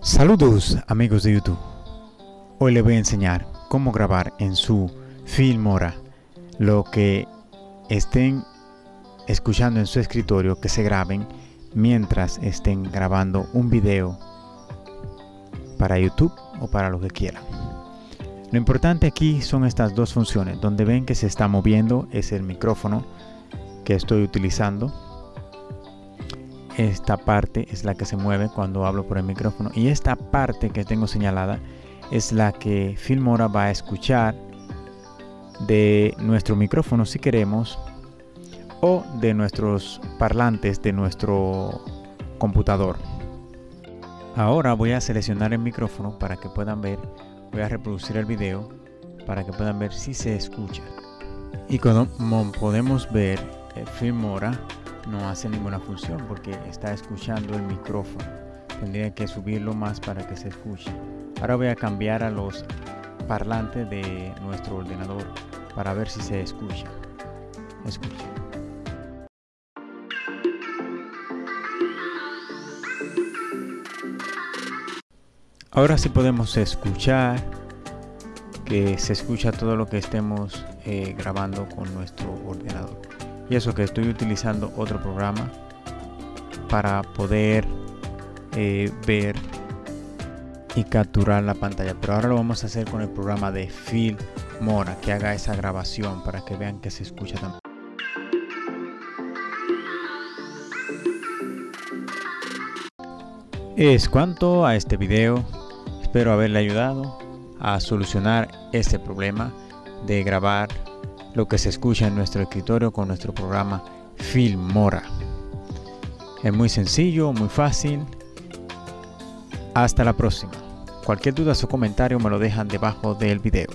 Saludos amigos de YouTube. Hoy les voy a enseñar cómo grabar en su Filmora lo que estén escuchando en su escritorio que se graben mientras estén grabando un video para YouTube o para lo que quieran. Lo importante aquí son estas dos funciones. Donde ven que se está moviendo es el micrófono que estoy utilizando. Esta parte es la que se mueve cuando hablo por el micrófono. Y esta parte que tengo señalada es la que Filmora va a escuchar de nuestro micrófono si queremos o de nuestros parlantes de nuestro computador. Ahora voy a seleccionar el micrófono para que puedan ver voy a reproducir el video para que puedan ver si se escucha y como podemos ver el Filmora no hace ninguna función porque está escuchando el micrófono. Tendría que subirlo más para que se escuche. Ahora voy a cambiar a los parlantes de nuestro ordenador para ver si se escucha. Escucha Ahora sí podemos escuchar, que se escucha todo lo que estemos eh, grabando con nuestro ordenador. Y eso que estoy utilizando otro programa para poder eh, ver y capturar la pantalla. Pero ahora lo vamos a hacer con el programa de Filmora, que haga esa grabación para que vean que se escucha también. Es cuanto a este video. Espero haberle ayudado a solucionar este problema de grabar lo que se escucha en nuestro escritorio con nuestro programa Filmora. Es muy sencillo, muy fácil. Hasta la próxima. Cualquier duda o comentario me lo dejan debajo del video.